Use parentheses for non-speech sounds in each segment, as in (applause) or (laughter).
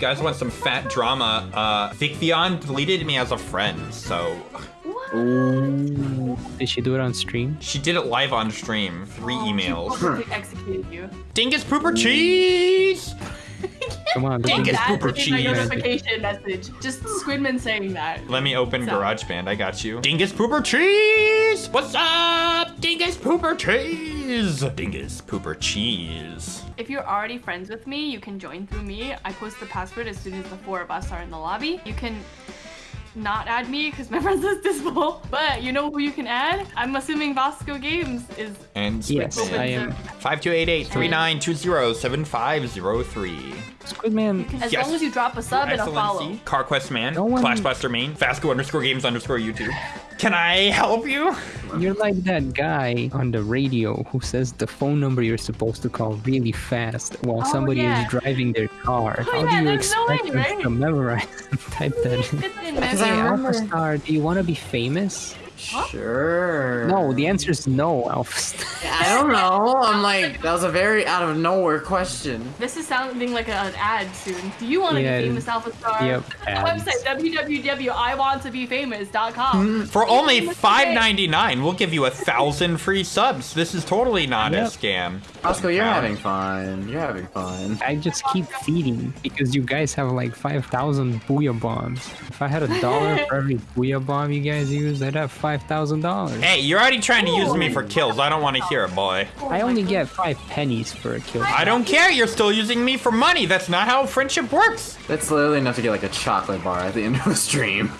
you guys want some fat drama, uh, Vicvion deleted me as a friend, so What? Ooh. Did she do it on stream? she did it live on stream. Three Oh, emails. She executed you. Dingus pooper cheese! (laughs) Come on, Dingus Dingus pooper is my cheese. notification message. Just Squidman saying that. Let me open GarageBand. I got you. Dingus pooper cheese! What's up? Dingus pooper cheese! Dingus pooper cheese. If you're already friends with me, you can join through me. I post the password as soon as the four of us are in the lobby. You can not add me because my (laughs) friends list is full. But you know who you can add? I'm assuming Vasco Games is And Yes, Squidman. I am. 5288-3920-7503. Squidman. as Yes. long as you drop a sub and a follow. Excellency. CarQuest Man. No one- Clashbuster Main. Fasco underscore games underscore YouTube. Can I help you? You're like that guy on the radio who says the phone number you're supposed to call really fast while Oh, somebody yeah. is driving their car. Oh, How yeah, do you there's no expect way, right? to memorize (laughs) and type that in? Because Hey, I message. remember- Alpha Star, do you want to be famous? Sure. No, the answer is no, Alpha (laughs) Star. I don't know. I'm like, (laughs) that was a very out of nowhere question. This is sounding like an ad soon. Do you want to Yeah, be famous, Alpha Star? yep, The ads. website www.iwanttobefamous.com. Hmm, for only Famous $5.99, we'll give you a thousand free subs. This is totally not a scam. Oscar, you're Wow. having fun. You're having fun. I just keep feeding because you guys have like 5,000 booyah bombs. If I had a dollar for (laughs) every booyah bomb you guys use, I'd have $5,000. Hey, you're already trying to use me for kills. I don't want to hear it, boy. I only get five pennies for a kill. I don't care. You're still using me for money. That's not how friendship works. That's literally enough to get like a chocolate bar at the end of a stream.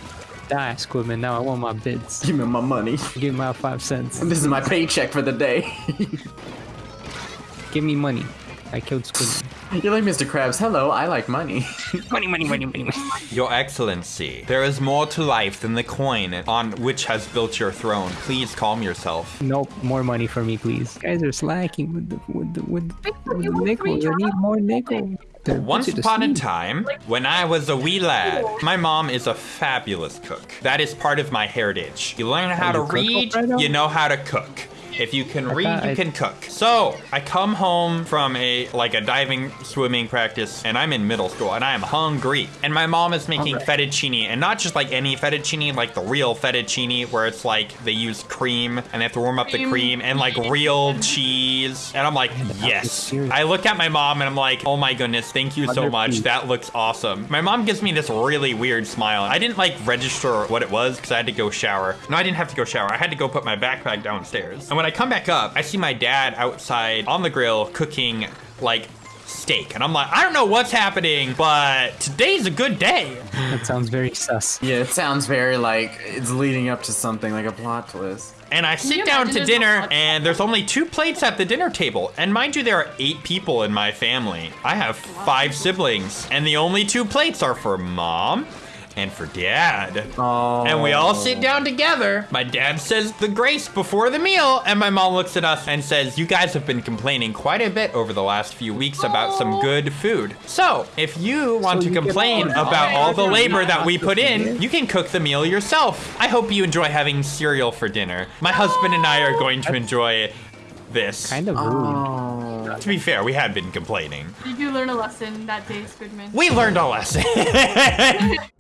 Die, Squidman. Now I want my bids. Give me my money. Give me my five cents. This is my paycheck for the day. (laughs) Give me money. I killed Squidman. You're like Mr. Krabs. Hello, I like money. (laughs) money, money, money, money, money. Your Excellency, there is more to life than the coin on which has built your throne. Please calm yourself. Nope, more money for me, please. You guys are slacking with the with the with, Wait, with you the want three nickels. I need more nickel. Once upon a time, when I was a wee lad, my mom is a fabulous cook. That is part of my heritage. You learn how to read, Alfredo? you know how to cook. If you can read, you I- can cook. So I come home from a like a diving swimming practice, and I'm in middle school, and I am hungry. And my mom is making Hungry. fettuccine, and not just like any fettuccine, like the real fettuccine, where it's like they use cream and they have to warm up the Cream. cream and like real (laughs) cheese. And I'm like, yes. I look at my mom and I'm like, oh my goodness, thank you so much. feet. That looks awesome. My mom gives me this really weird smile. I didn't like register what it was because I had to go shower. No, I didn't have to go shower. I had to go put my backpack downstairs. And when I come back up, I see my dad outside on the grill cooking like steak. And I'm like, I don't know what's happening, but today's a good day. That sounds very sus. yeah, it sounds very like it's leading up to something like a plot twist. And I sit down to dinner, and there's only two plates at the dinner table. And mind you, there are eight people in my family. I have five siblings, and the only two plates are for mom and for dad. Oh. And we all sit down together. My dad says the grace before the meal, and my mom looks at us and says, You guys have been complaining quite a bit over the last few weeks about some good food. So, if you want So to you complain order about all the labor that we put in, food. you can cook the meal yourself. I hope you enjoy having cereal for dinner. My husband and I are (gasps) going to enjoy this. Kind of rude. Oh. To be fair, we had been complaining. Did you learn a lesson that day, Squidman? We learned a lesson. (laughs)